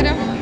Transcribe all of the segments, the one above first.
Umarım.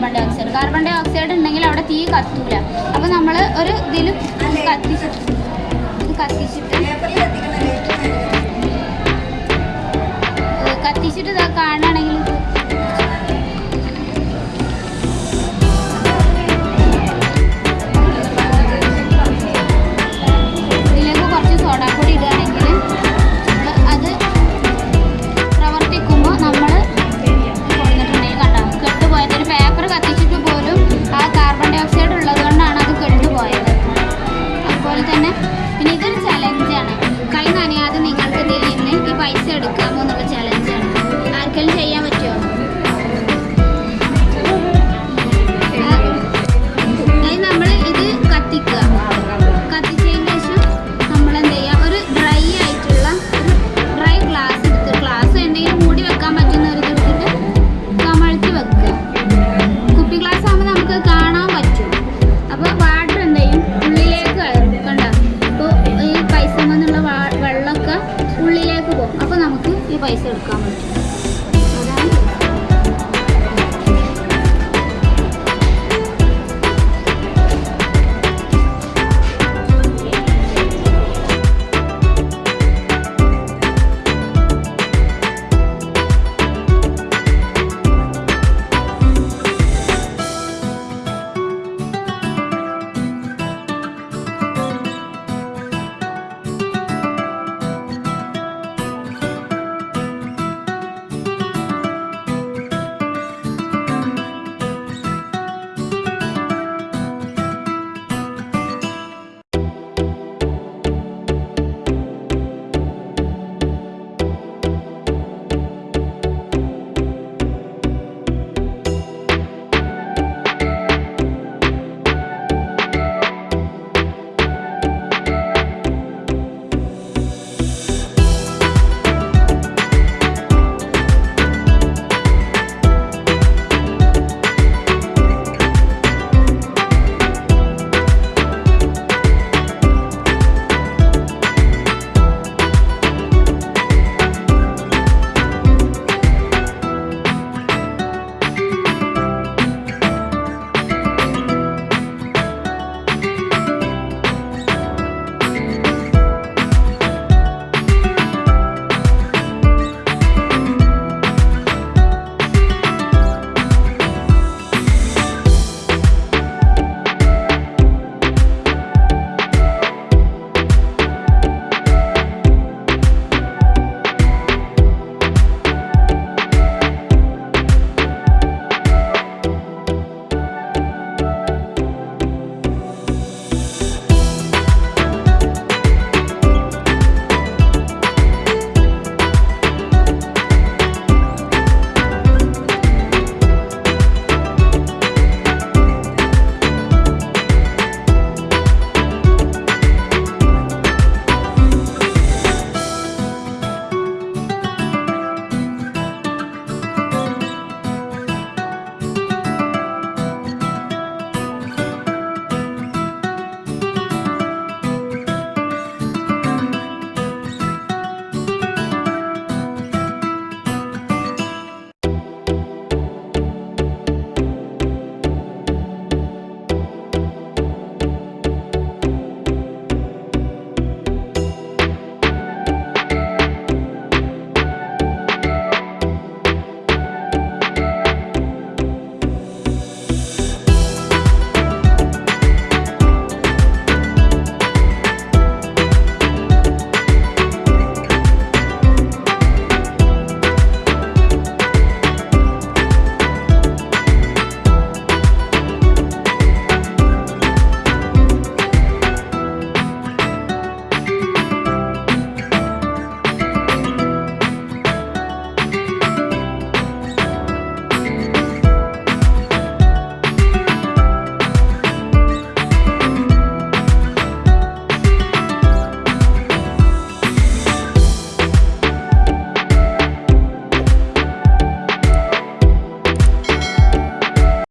Carbon dioxide carbon dioxide ഉണ്ടെങ്കിൽ അവിടെ തീ കത്തൂല. അപ്പോൾ നമ്മൾ ഒരു ഇതിലും കത്തിച്ചിട്ട് കത്തിച്ചിട്ട് കത്തിച്ചിട്ട് ഇതാ കാണുകയാണെങ്കിൽ